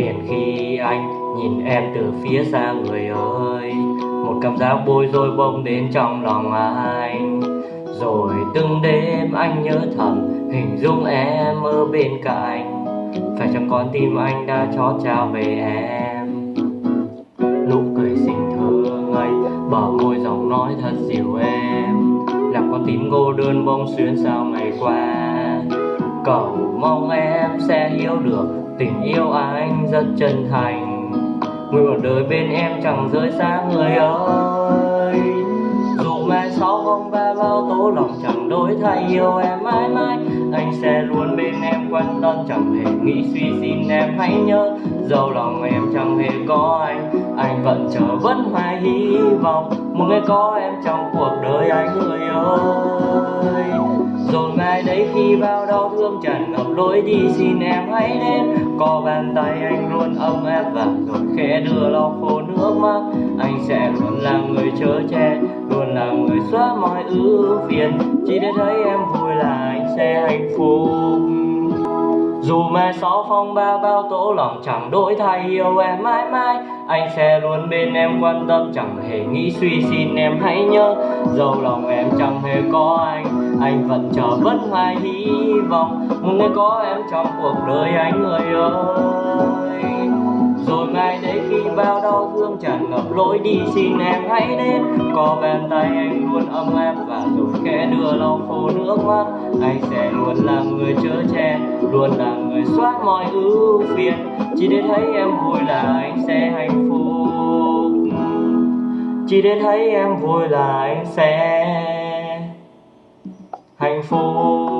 tiền khi anh nhìn em từ phía xa người ơi Một cảm giác bối rối bỗng đến trong lòng anh. Rồi từng đêm anh nhớ thầm hình dung em ở bên cạnh. Phải chăng con tim anh đã chót trao về em? Nụ cười xinh thơ ngây bờ môi giọng nói thật dịu em, Làm con tim cô đơn bông xuyên sao ngày qua. Cầu mong em sẽ hiểu được tình yêu à, anh rất chân thành. Nguyện một đời bên em chẳng rời xa người ơi. Dù mai sau không ba bao tố lòng chẳng đổi thay, yêu em mãi mãi. Anh sẽ luôn bên em quan tâm chẳng hề nghĩ suy xin em hãy nhớ. Dẫu lòng em chẳng hề có anh Anh vẫn chờ vẫn hoài hy vọng. Một ngày có em trong cuộc đời anh người ơi rồi khi bao đau thương tràn ngập lối đi, xin em hãy đến. Có bàn tay anh luôn ôm em và rồi khẽ đưa lau khô nước mắt. Anh sẽ luôn là người chở che, luôn là người xóa mọi ưu phiền. Chỉ để thấy em vui là anh sẽ hạnh phúc dù mai sau phong ba bao tố lòng chẳng đổi thay, yêu em mãi mãi. Anh sẽ luôn bên em, quan tâm chẳng hề nghĩ suy, xin em hãy nhớ. Dẫu lòng em chẳng hề có anh Anh vẫn chờ vẫn hoài hy vọng. Một ngày có em trong cuộc đời anh người ơi. Rồi mai đấy khi bao đau thương tràn ngập lối đi, xin em hãy đến Có bàn tay anh luôn ấm em và rồi khẽ đưa lau khô nước mắt. Anh sẽ luôn là người chở che Luôn là người xóa mọi ưu phiền. Chỉ để thấy em vui là anh sẽ hạnh phúc. Chỉ để thấy em vui là anh sẽ hạnh phúc.